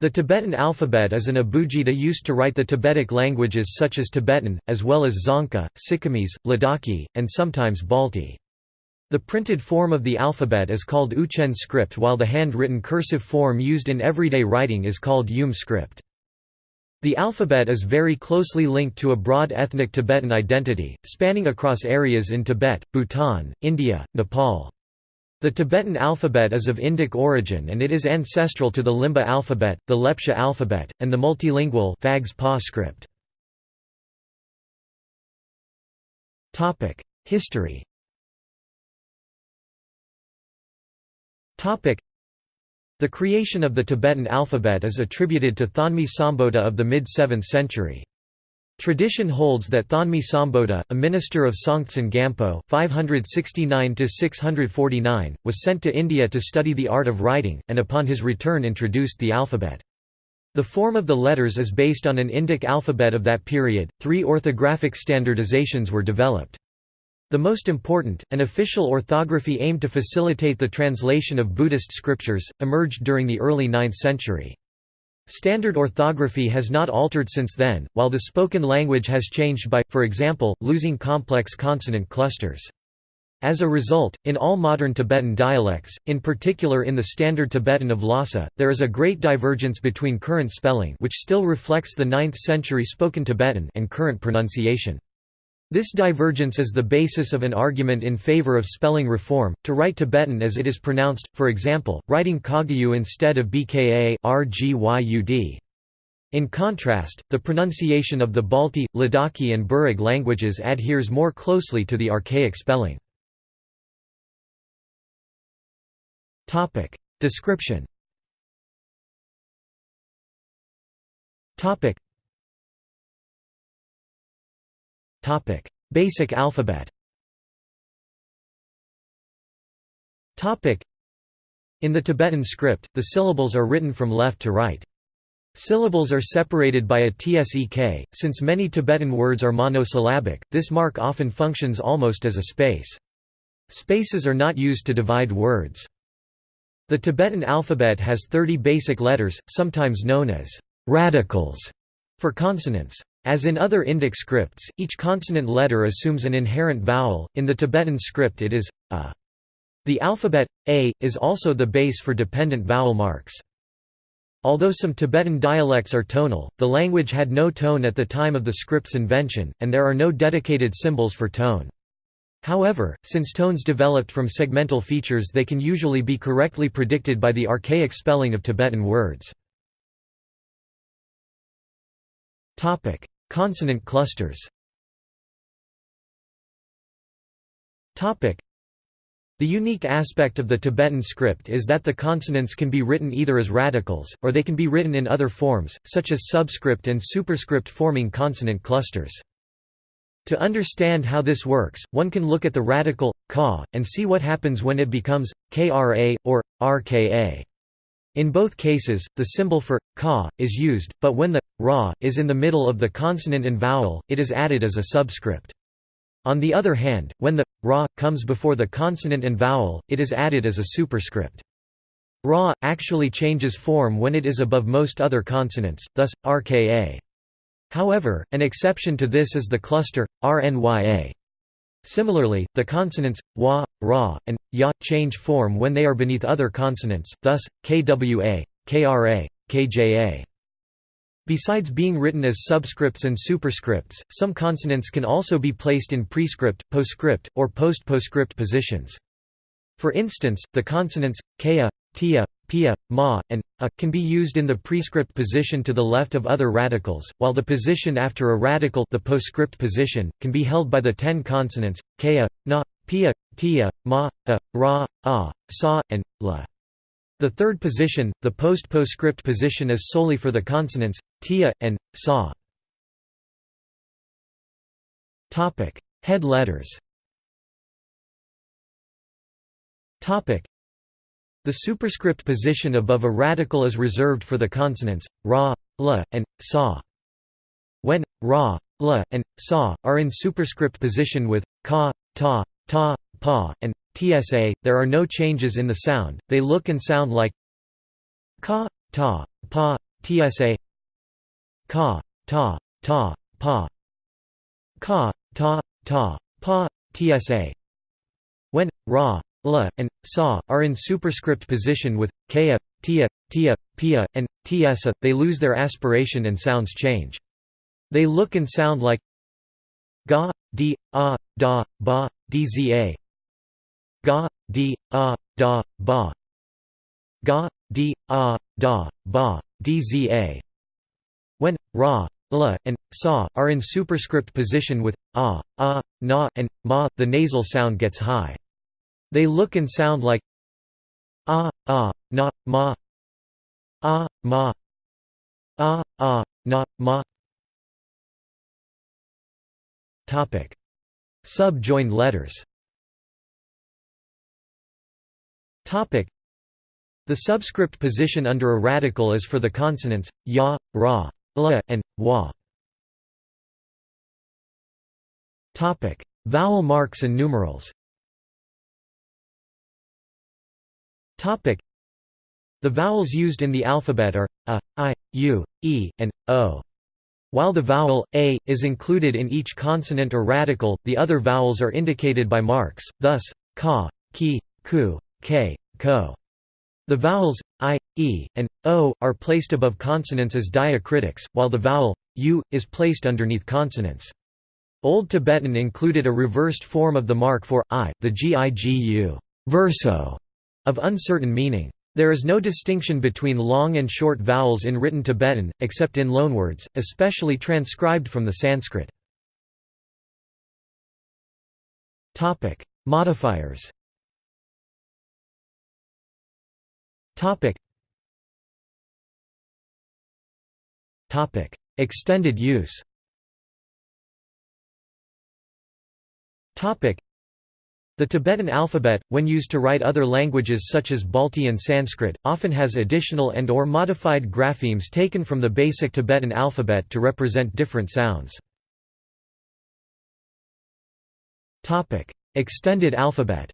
The Tibetan alphabet is an abugida used to write the Tibetic languages such as Tibetan, as well as Dzongkha, Sikkimese, Ladakhi, and sometimes Balti. The printed form of the alphabet is called Uchen script while the handwritten cursive form used in everyday writing is called Yum script. The alphabet is very closely linked to a broad ethnic Tibetan identity, spanning across areas in Tibet, Bhutan, India, Nepal. The Tibetan alphabet is of Indic origin and it is ancestral to the Limbu alphabet, the Lepcha alphabet, and the multilingual Phags-Pa script. History The creation of the Tibetan alphabet is attributed to Thonmi Sambhota of the mid-7th century. Tradition holds that Thonmi Sambhota, a minister of Songtsen Gampo (569–649), was sent to India to study the art of writing, and upon his return introduced the alphabet. The form of the letters is based on an Indic alphabet of that period. Three orthographic standardizations were developed. The most important, an official orthography aimed to facilitate the translation of Buddhist scriptures, emerged during the early 9th century. Standard orthography has not altered since then, while the spoken language has changed by, for example, losing complex consonant clusters. As a result, in all modern Tibetan dialects, in particular in the Standard Tibetan of Lhasa, there is a great divergence between current spelling which still reflects the 9th century spoken Tibetan and current pronunciation. This divergence is the basis of an argument in favor of spelling reform, to write Tibetan as it is pronounced, for example, writing Kagyu instead of Bka. In contrast, the pronunciation of the Balti, Ladakhi and Burig languages adheres more closely to the archaic spelling. Description Basic alphabet In the Tibetan script, the syllables are written from left to right. Syllables are separated by a tsek. Since many Tibetan words are monosyllabic, this mark often functions almost as a space. Spaces are not used to divide words. The Tibetan alphabet has 30 basic letters, sometimes known as radicals, for consonants. As in other Indic scripts, each consonant letter assumes an inherent vowel, in the Tibetan script it is, a. The alphabet, a, is also the base for dependent vowel marks. Although some Tibetan dialects are tonal, the language had no tone at the time of the script's invention, and there are no dedicated symbols for tone. However, since tones developed from segmental features they can usually be correctly predicted by the archaic spelling of Tibetan words. Consonant clusters the unique aspect of the Tibetan script is that the consonants can be written either as radicals, or they can be written in other forms, such as subscript and superscript forming consonant clusters. To understand how this works, one can look at the radical, ka, and see what happens when it becomes, kra, or, rka. In both cases, the symbol for ka is used, but when the ra is in the middle of the consonant and vowel, it is added as a subscript. On the other hand, when the ra comes before the consonant and vowel, it is added as a superscript. Ra actually changes form when it is above most other consonants, thus rka. However, an exception to this is the cluster rnya. Similarly, the consonants wa, ra, and ya change form when they are beneath other consonants, thus kwa, kra, kja. Besides being written as subscripts and superscripts, some consonants can also be placed in prescript, postscript, or post-postscript positions. For instance, the consonants kea, tia, pia, ma, and a can be used in the prescript position to the left of other radicals, while the position after a radical the postscript position, can be held by the ten consonants, kea, na, pia, tia, ma, a, ra, a, sa, and la. The third position, the post-postscript position is solely for the consonants, tia, and, sa. Head letters the superscript position above a radical is reserved for the consonants, ra, la, and, sa. When, ra, la, and, sa, are in superscript position with, ka, ta, ta, pa, and, tsa, there are no changes in the sound, they look and sound like ka, ta, pa, tsa ka ta ta pa ka ta ta pa tsa when ra la and sa are in superscript position with kaya tia tia pia and tsa they lose their aspiration and sounds change. They look and sound like ga di a da ba dza ga di a da ba ga di a da ba dza when ra la and sa are in superscript position with a a na and ma the nasal sound gets high they look and sound like a a na ma. A ma. A a na ma. Topic. Subjoined letters. Topic. The subscript position under a radical is for the consonants ya, ra, la, and wa. Topic: Vowel marks and numerals. Topic: The vowels used in the alphabet are a, i, u, e, and o. While the vowel a is included in each consonant or radical, the other vowels are indicated by marks. Thus, ka, ki, ku, k, ko. The vowels i, e, and o are placed above consonants as diacritics, while the vowel u is placed underneath consonants. Old Tibetan included a reversed form of the mark for i, the gigu verso, of uncertain meaning. There is no distinction between long and short vowels in written Tibetan, except in loanwords, especially transcribed from the Sanskrit. Modifiers. Extended use. The Tibetan alphabet, when used to write other languages such as Balti and Sanskrit, often has additional and or modified graphemes taken from the basic Tibetan alphabet to represent different sounds. Extended alphabet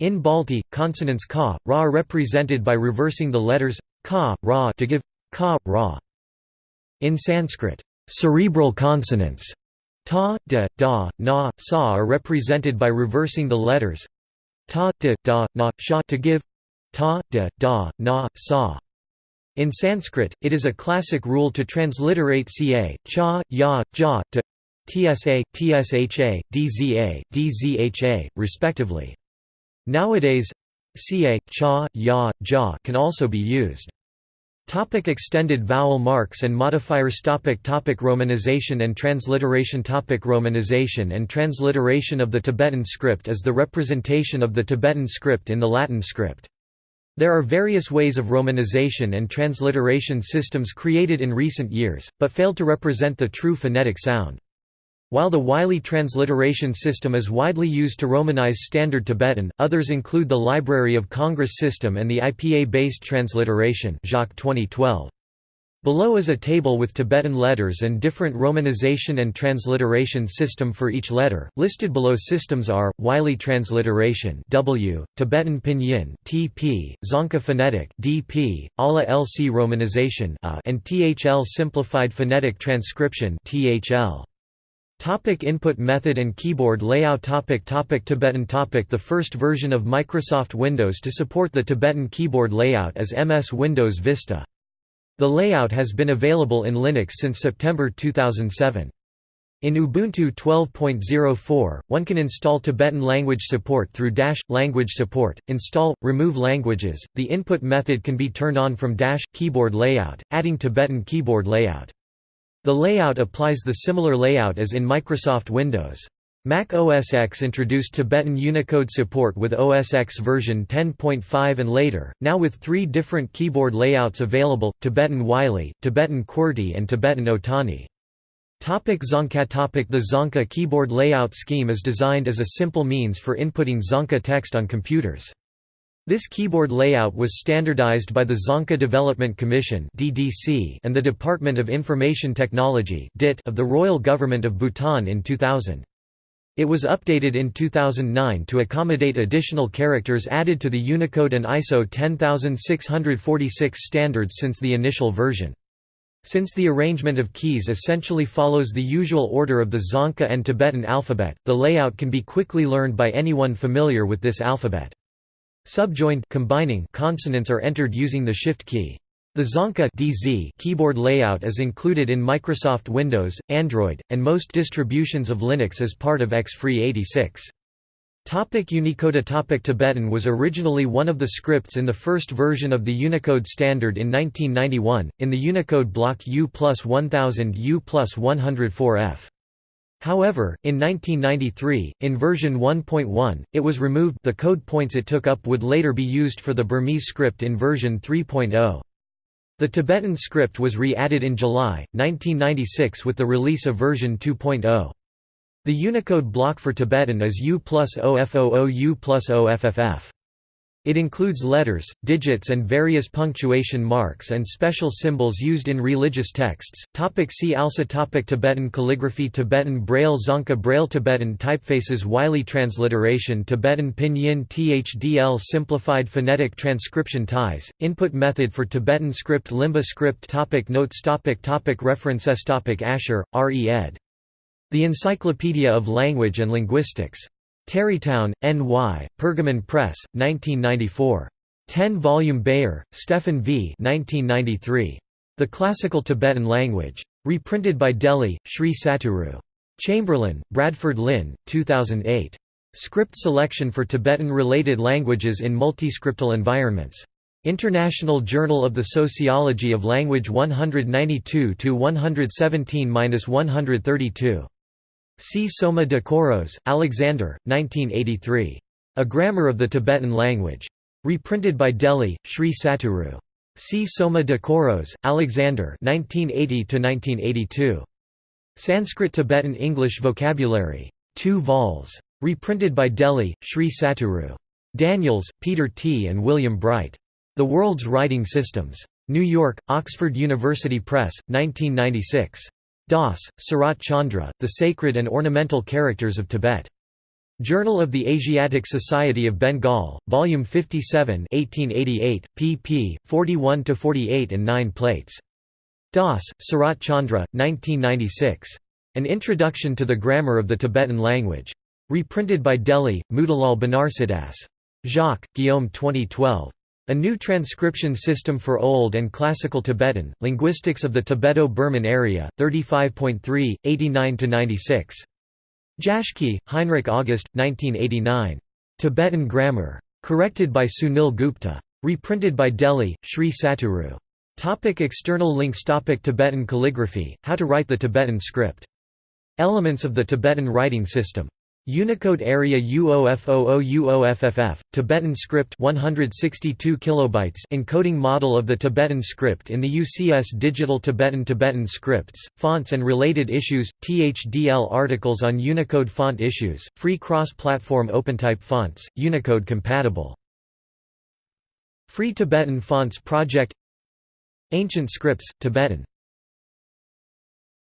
In Balti, consonants ka, ra are represented by reversing the letters ka, ra to give ka, ra. In Sanskrit, cerebral consonants ta, da, da, na, sa are represented by reversing the letters ta, da, da, na, sha to give ta, da, da, na, sa. In Sanskrit, it is a classic rule to transliterate ca, cha, ya, ja, to TSA, TSHA, DZA, DZHA, respectively. Nowadays, CA, CHA, YA, JA can also be used. Topic extended vowel marks and modifiers topic topic Romanization and transliteration topic Romanization and transliteration of the Tibetan script is the representation of the Tibetan script in the Latin script. There are various ways of romanization and transliteration systems created in recent years, but failed to represent the true phonetic sound. While the Wylie transliteration system is widely used to Romanize Standard Tibetan, others include the Library of Congress system and the IPA-based transliteration Jacques 2012. Below is a table with Tibetan letters and different romanization and transliteration system for each letter. Listed below systems are Wylie transliteration W, Tibetan pinyin TP, Dzongkha phonetic DP, Ala LC romanization A, and THL simplified phonetic transcription THL. Topic input method and keyboard layout topic topic Tibetan topic The first version of Microsoft Windows to support the Tibetan keyboard layout is MS Windows Vista. The layout has been available in Linux since September 2007. In Ubuntu 12.04, one can install Tibetan language support through Dash language support. Install remove languages. The input method can be turned on from Dash keyboard layout, adding Tibetan keyboard layout. The layout applies the similar layout as in Microsoft Windows. Mac OS X introduced Tibetan Unicode support with OS X version 10.5 and later, now with three different keyboard layouts available, Tibetan Wylie, Tibetan QWERTY and Tibetan Otani. Topic Dzongkha topic The Dzongkha keyboard layout scheme is designed as a simple means for inputting Dzongkha text on computers. This keyboard layout was standardized by the Dzongkha Development Commission and the Department of Information Technology of the Royal Government of Bhutan in 2000. It was updated in 2009 to accommodate additional characters added to the Unicode and ISO 10646 standards since the initial version. Since the arrangement of keys essentially follows the usual order of the Dzongkha and Tibetan alphabet, the layout can be quickly learned by anyone familiar with this alphabet. Subjoined combining consonants are entered using the Shift key. The Dzongkha DZ keyboard layout is included in Microsoft Windows, Android, and most distributions of Linux as part of xFree86. Topic Unicode Topic Tibetan was originally one of the scripts in the first version of the Unicode standard in 1991, in the Unicode block U plus 1000 U plus 104F. However, in 1993, in version 1.1, it was removed the code points it took up would later be used for the Burmese script in version 3.0. The Tibetan script was re-added in July, 1996 with the release of version 2.0. The Unicode block for Tibetan is U plus OFOO U plus OFFF. It includes letters, digits and various punctuation marks and special symbols used in religious texts. Topic see also topic Tibetan calligraphy Tibetan Braille Dzongkha Braille Tibetan typefaces Wylie transliteration Tibetan Pinyin THDL Simplified phonetic transcription ties, input method for Tibetan script Limbu script topic Notes topic topic References topic Asher, R. E. ed. The Encyclopedia of Language and Linguistics. Tarrytown, N.Y., Pergamon Press, 1994. 10-volume Beyer, Stephan V. 1993. The Classical Tibetan Language. Reprinted by Delhi, Sri Satguru. Chamberlain, Bradford Lynn, 2008. Script Selection for Tibetan-related languages in multiscriptal environments. International Journal of the Sociology of Language 192–117–132. Csoma de Koros, Alexander, 1983. A Grammar of the Tibetan Language. Reprinted by Delhi, Sri Satguru. See Soma de Koros, Alexander 1980 Sanskrit Tibetan English Vocabulary. 2 vols. Reprinted by Delhi, Sri Satguru. Daniels, Peter T. and William Bright. The World's Writing Systems. New York, Oxford University Press, 1996. Das, Sarat Chandra, The Sacred and Ornamental Characters of Tibet. Journal of the Asiatic Society of Bengal, Volume 57 1888, pp. 41–48 and 9 plates. Das, Sarat Chandra, 1996. An Introduction to the Grammar of the Tibetan Language. Reprinted by Delhi, Motilal Banarsidass. Jacques, Guillaume 2012. A new transcription system for Old and Classical Tibetan, Linguistics of the Tibeto-Burman Area, 35.3, 89–96. Jaschke, Heinrich August, 1989. Tibetan Grammar. Corrected by Sunil Gupta. Reprinted by Delhi, Sri Satguru. Topic external links Topic Tibetan calligraphy, how to write the Tibetan script. Elements of the Tibetan writing system Unicode area UOFOOUOFFF, Tibetan script 162 kilobytes encoding model of the Tibetan script in the UCS Digital Tibetan Tibetan scripts, fonts and related issues, THDL articles on Unicode font issues, free cross-platform OpenType fonts, Unicode compatible. Free Tibetan Fonts Project Ancient Scripts, Tibetan